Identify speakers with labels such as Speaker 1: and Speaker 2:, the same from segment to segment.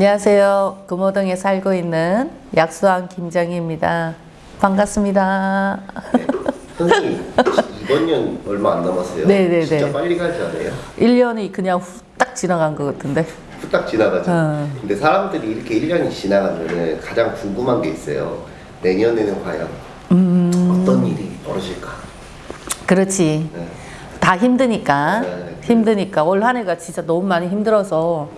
Speaker 1: 안녕하세요. 금호동에 살고 있는 약수왕 김정희입니다. 반갑습니다.
Speaker 2: 선생님 이번 년 얼마 안 남았어요.
Speaker 1: 네네네.
Speaker 2: 진짜 빨리 가지 않아요?
Speaker 1: 1년이 그냥 후딱 지나간 것 같은데.
Speaker 2: 후딱 지나가죠.
Speaker 1: 어.
Speaker 2: 근데 사람들이 이렇게 1년이 지나가면은 가장 궁금한 게 있어요. 내년에는 과연
Speaker 1: 음.
Speaker 2: 어떤 일이 벌어질까?
Speaker 1: 그렇지.
Speaker 2: 네.
Speaker 1: 다 힘드니까.
Speaker 2: 네.
Speaker 1: 힘드니까. 올 한 해가 진짜 너무 많이 힘들어서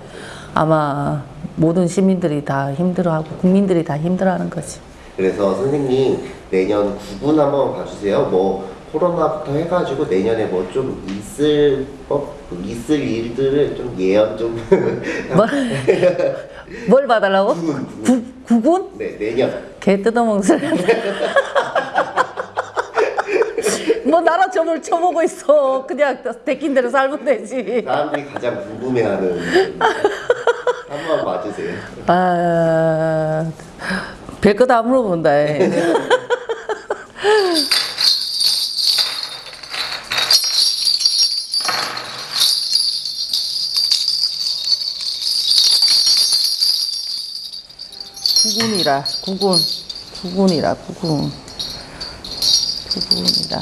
Speaker 1: 아마 모든 시민들이 다 힘들어하고 국민들이 다 힘들어하는 거지.
Speaker 2: 그래서 선생님 내년 구분 한번 봐주세요. 뭐 코로나부터 해가지고 내년에 뭐 좀 있을 법 있을 일들을 좀 예언 좀.
Speaker 1: 뭘, 뭘 봐달라고? 구, 구군?
Speaker 2: 네 내년.
Speaker 1: 개 뜯어먹는 소리. 뭐 나라 점을 쳐보고 있어. 그냥 데낀 대로 살면 되지.
Speaker 2: 사람들이 가장 궁금해하는 한번 봐주세요.
Speaker 1: 아, 별거 다 물어본다. 구군이라 구군 구군이라 구군 구군이라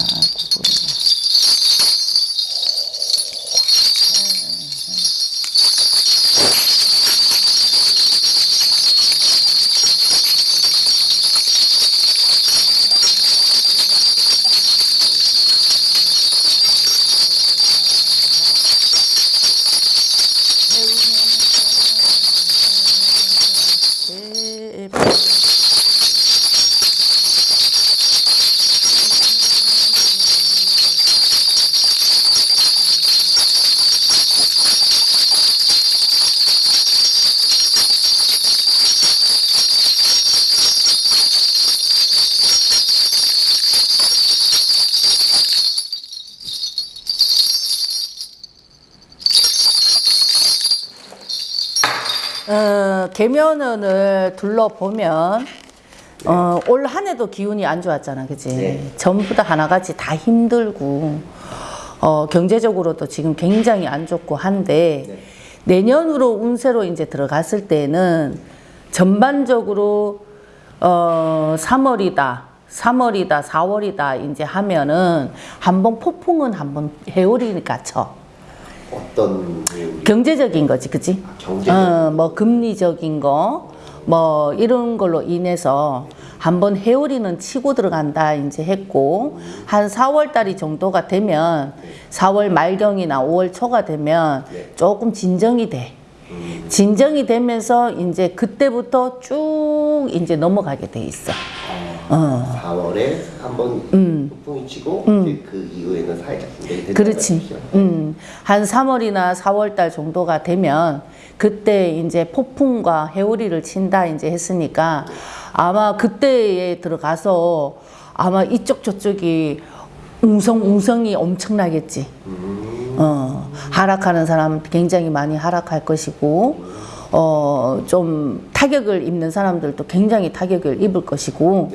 Speaker 1: 어, 계면원을 둘러보면 어, 올 한 해도 기운이 안 좋았잖아, 그지?
Speaker 2: 네.
Speaker 1: 전부 다 하나같이 다 힘들고 어, 경제적으로도 지금 굉장히 안 좋고 한데
Speaker 2: 네.
Speaker 1: 내년으로 운세로 이제 들어갔을 때는 전반적으로 어, 3월이다. 3월이다, 4월이다, 이제 하면은 한 번 폭풍은 한 번 해오리니까 쳐.
Speaker 2: 어떤 내용이?
Speaker 1: 경제적인 거지, 그치?
Speaker 2: 아, 경제적.
Speaker 1: 어, 뭐 금리적인 거, 뭐 이런 걸로 인해서 한번 해오리는 치고 들어간다 이제 했고 한 4월 달이 정도가 되면 4월 말경이나 5월 초가 되면
Speaker 2: 네.
Speaker 1: 조금 진정이 돼.
Speaker 2: 음,
Speaker 1: 진정이 되면서 이제 그때부터 쭉 이제 넘어가게 돼 있어. 어.
Speaker 2: 4월에 한번
Speaker 1: 음.
Speaker 2: 폭풍이 치고 이제 그 이후에는 살짝.
Speaker 1: 그렇지. 음, 한 3월이나 4월 달 정도가 되면 그때 이제 폭풍과 해오리를 친다 이제 했으니까 아마 그때에 들어가서 아마 이쪽 저쪽이 웅성웅성이 엄청나겠지.
Speaker 2: 음,
Speaker 1: 어, 하락하는 사람 굉장히 많이 하락할 것이고, 어, 좀 타격을 입는 사람들도 굉장히 타격을 입을 것이고,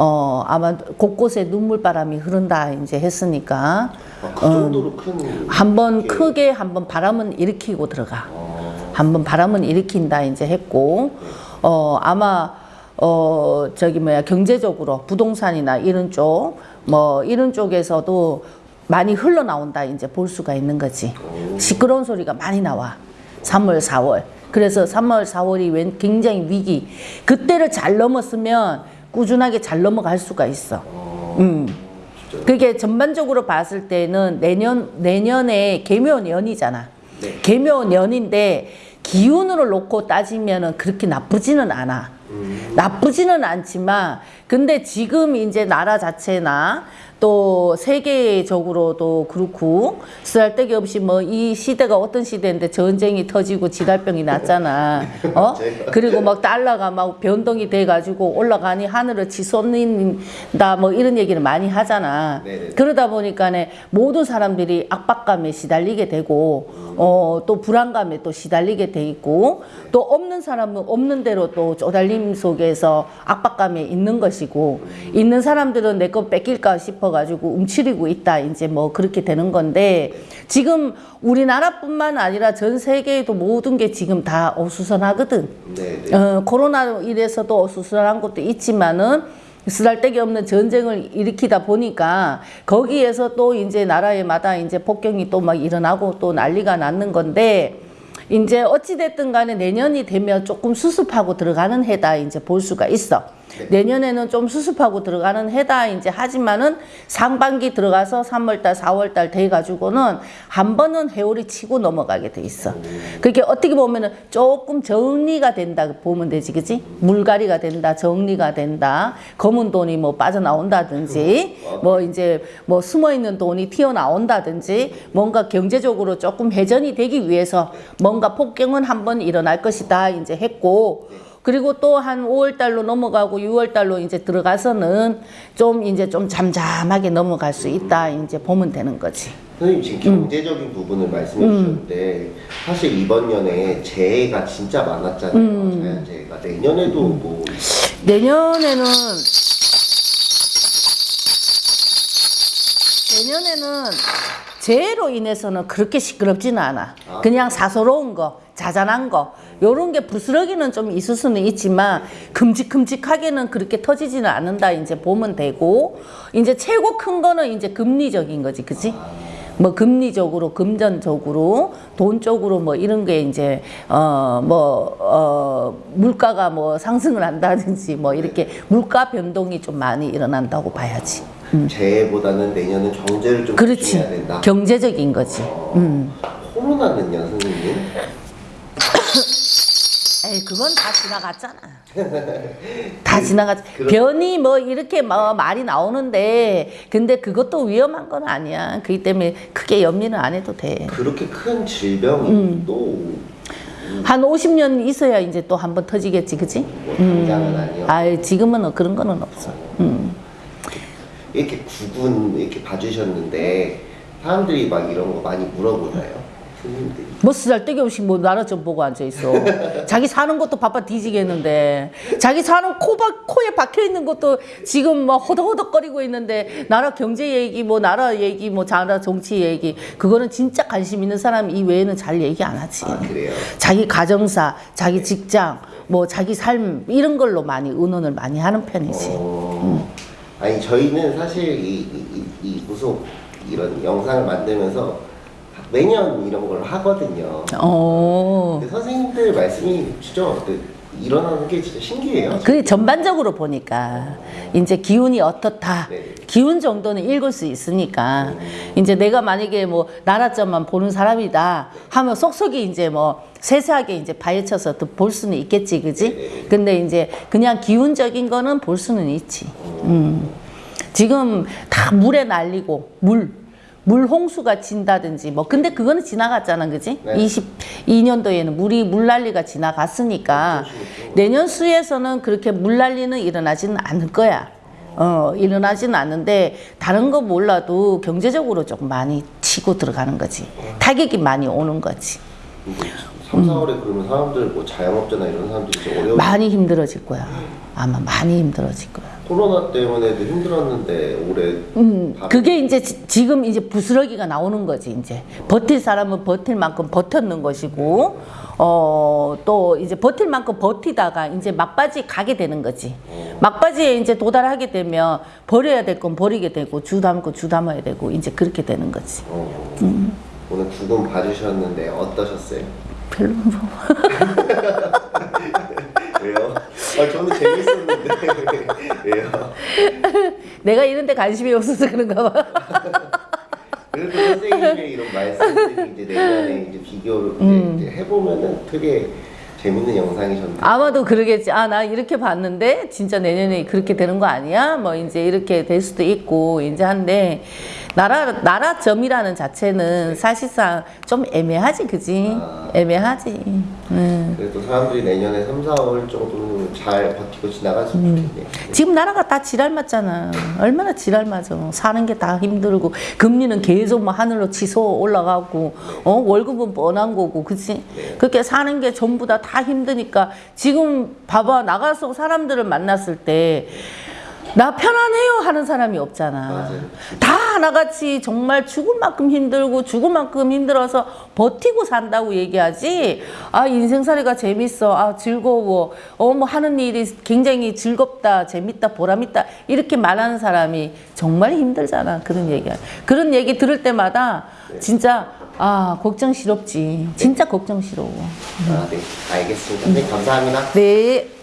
Speaker 1: 어, 아마 곳곳에 눈물바람이 흐른다 이제 했으니까,
Speaker 2: 아, 그 정도로 큰.
Speaker 1: 한번
Speaker 2: 게-
Speaker 1: 크게 한번 바람은 일으키고 들어가.
Speaker 2: 어,
Speaker 1: 한번 바람은 일으킨다 이제 했고. 어 아마 어 저기 뭐야 경제적으로 부동산이나 이런 쪽 뭐 이런 쪽에서도 많이 흘러나온다 이제 볼 수가 있는 거지. 시끄러운 소리가 많이 나와. 3월 4월. 그래서 3월 4월이 웬 굉장히 위기. 그때를 잘 넘었으면 꾸준하게 잘 넘어갈 수가 있어 음.
Speaker 2: 진짜.
Speaker 1: 그게 전반적으로 봤을 때는 내년 내년에 개묘년이잖아.
Speaker 2: 네.
Speaker 1: 개묘년인데 기운으로 놓고 따지면은 그렇게 나쁘지는 않아.
Speaker 2: 음,
Speaker 1: 나쁘지는 않지만 근데 지금 이제 나라 자체나 또 세계적으로도 그렇고 쓰잘데기 없이 뭐 이 시대가 어떤 시대인데 전쟁이 터지고 지달병이 났잖아. 어? 그리고 막 달러가 막 변동이 돼 가지고 올라가니 하늘을 치솟는다 뭐 이런 얘기를 많이 하잖아.
Speaker 2: 네네.
Speaker 1: 그러다 보니까네 모든 사람들이 압박감에 시달리게 되고 어, 또 불안감에 또 시달리게 돼 있고 또 없는 사람은 없는 대로 또 쪼달림 속에서 압박감에 있는 것이고 있는 사람들은 내 거 뺏길까 싶어 싶어가지고 움츠리고 있다. 이제 뭐 그렇게 되는 건데 지금 우리나라뿐만 아니라 전 세계에도 모든 게 지금 다 어수선하거든.
Speaker 2: 네, 네.
Speaker 1: 어, 코로나로 인해서도 어수선한 것도 있지만은 쓰잘데기 없는 전쟁을 일으키다 보니까 거기에서 또 이제 나라에마다 이제 폭격이 또 막 일어나고 또 난리가 났는 건데 이제 어찌됐든 간에 내년이 되면 조금 수습하고 들어가는 해다 이제 볼 수가 있어. 내년에는 좀 수습하고 들어가는 해다 이제 하지만은 상반기 들어가서 3월달, 4월달 돼 가지고는 한 번은 해오리 치고 넘어가게 돼 있어. 그게 어떻게 보면은 조금 정리가 된다 보면 되지, 그지? 물갈이가 된다, 정리가 된다. 검은 돈이 뭐 빠져나온다든지, 뭐 이제 뭐 숨어 있는 돈이 튀어나온다든지, 뭔가 경제적으로 조금 회전이 되기 위해서 뭔가 폭경은 한 번 일어날 것이다 이제 했고. 그리고 또 한 5월 달로 넘어가고 6월 달로 이제 들어가서는 좀 이제 좀 잠잠하게 넘어갈 수 있다 이제 보면 되는 거지.
Speaker 2: 선생님 지금 경제적인 부분을 말씀해 주셨는데 사실 이번 년에 재해가 진짜 많았잖아요. 자연재해가. 내년에도 뭐
Speaker 1: 내년에는 내년에는 재해로 인해서는 그렇게 시끄럽지는 않아. 그냥 사소로운 거, 자잘한 거, 요런 게 부스러기는 좀 있을 수는 있지만 큼직큼직하게는 그렇게 터지지는 않는다. 이제 보면 되고 이제 최고 큰 거는 이제 금리적인 거지, 그지? 뭐 금리적으로 금전적으로 돈 쪽으로 뭐 이런 게 이제 어 뭐 어 물가가 뭐 상승을 한다든지 뭐 이렇게 물가 변동이 좀 많이 일어난다고 봐야지.
Speaker 2: 재해보다는 내년은 경제를 좀
Speaker 1: 그렇지.
Speaker 2: 집중해야 된다.
Speaker 1: 경제적인 거지. 음.
Speaker 2: 코로나는요, 선생님?
Speaker 1: 에이 그건 다 지나갔잖아. 다 지나갔.
Speaker 2: 그럼-
Speaker 1: 변이 뭐 이렇게 뭐 말이 나오는데 근데 그것도 위험한 건 아니야. 그렇기 때문에 크게 염려는 안 해도 돼.
Speaker 2: 그렇게 큰 질병이
Speaker 1: 음.
Speaker 2: 또
Speaker 1: 한 50년 있어야 이제 또 한 번 터지겠지, 그지?
Speaker 2: 뭐 당장은 아니요.
Speaker 1: 아 지금은 그런 거는 없어. 음.
Speaker 2: 이렇게 구분 이렇게 봐주셨는데 사람들이 막 이런 거 많이 물어보나요? 선생님들이.
Speaker 1: 뭐 쓰잘데기 없이 뭐 나라 좀 보고 앉아 있어. 자기 사는 것도 바빠 뒤지겠는데, 자기 사는 코박 코에 박혀 있는 것도 지금 뭐 허덕허덕거리고 있는데 나라 경제 얘기, 뭐 나라 얘기, 뭐 나라 정치 얘기 그거는 진짜 관심 있는 사람 이 외에는 잘 얘기 안 하지.
Speaker 2: 아 그래요?
Speaker 1: 자기 가정사, 자기 직장, 뭐 자기 삶 이런 걸로 많이 의논을 많이 하는 편이지.
Speaker 2: 어, 아니 저희는 사실 이, 이, 이, 이 무속 이런 영상을 만들면서 매년 이런 걸 하거든요.
Speaker 1: 어.
Speaker 2: 근데 선생님들 말씀이 진짜 그 일어나는 게 진짜 신기해요.
Speaker 1: 그 전반적으로 보니까 이제 기운이 어떻다.
Speaker 2: 네.
Speaker 1: 기운 정도는 읽을 수 있으니까 이제 내가 만약에 뭐 나라점만 보는 사람이다 하면 속속이 이제 뭐 세세하게 이제 파헤쳐서 또 볼 수는 있겠지, 그지? 근데 이제 그냥 기운적인 거는 볼 수는 있지. 음. 지금 다 물에 날리고 물. 물 홍수가 진다든지 뭐 근데 그거는 지나갔잖아 그지?
Speaker 2: 네.
Speaker 1: 22년도에는 물이 물난리가 지나갔으니까 내년 수에서는 그렇게 물난리는 일어나지는 않을 거야. 어, 일어나지는 않는데 다른 거 몰라도 경제적으로 조금 많이 치고 들어가는 거지. 타격이 많이 오는 거지.
Speaker 2: 근데 3, 4월에 그러면 사람들 뭐 자영업자나 이런 사람들이 좀 어려워.
Speaker 1: 많이 힘들어질 거야. 아마 많이 힘들어질 거야.
Speaker 2: 코로나 때문에도 힘들었는데 올해
Speaker 1: 음, 그게 이제 지- 지금 이제 부스러기가 나오는 거지 이제 버틸 사람은 버틸 만큼 버텼는 것이고 어 또 이제 버틸 만큼 버티다가 이제 막바지 가게 되는 거지 막바지에 이제 도달하게 되면 버려야 될 건 버리게 되고 주담 거 주담아야 되고 이제 그렇게 되는 거지
Speaker 2: 어,
Speaker 1: 음.
Speaker 2: 오늘 두 분 봐주셨는데 어떠셨어요?
Speaker 1: 별로 뭐
Speaker 2: 왜요? 아 저는 재밌었는데 왜요?
Speaker 1: 내가 이런 데 관심이 없어서 그런가 봐
Speaker 2: 그래도 선생님의 이런 말씀들이 이제 내년에 이제 비교를
Speaker 1: 음.
Speaker 2: 이제 해보면은 되게 재밌는 영상이셨는데
Speaker 1: 아마도 그러겠지. 아, 나 이렇게 봤는데 진짜 내년에 그렇게 되는 거 아니야? 뭐 이제 이렇게 될 수도 있고 이제 한데 나라 나라점이라는 자체는 사실상 좀 애매하지, 그지?
Speaker 2: 아.
Speaker 1: 애매하지. 음.
Speaker 2: 그래도 사람들이 내년에 3, 4월 정도는 잘 버티고 지나갔으면
Speaker 1: 음.
Speaker 2: 좋겠네.
Speaker 1: 지금 나라가 다 지랄 맞잖아. 얼마나 지랄 맞아. 사는 게 다 힘들고 금리는 계속 뭐 하늘로 치솟 올라가고 어 월급은 뻔한 거고, 그치? 그렇게 사는 게 전부 다 다 힘드니까 지금 봐봐 나가서 사람들을 만났을 때 나 편안해요 하는 사람이 없잖아.
Speaker 2: 맞아요.
Speaker 1: 다 하나같이 정말 죽을 만큼 힘들고 죽을 만큼 힘들어서 버티고 산다고 얘기하지. 아 인생살이가 재밌어, 아 즐거워, 어뭐 하는 일이 굉장히 즐겁다, 재밌다, 보람있다 이렇게 말하는 사람이 정말 힘들잖아. 그런 얘기야. 그런 얘기 들을 때마다 진짜 아 걱정스럽지. 진짜 걱정스러워.
Speaker 2: 아, 네. 알겠습니다. 네, 감사합니다.
Speaker 1: 네.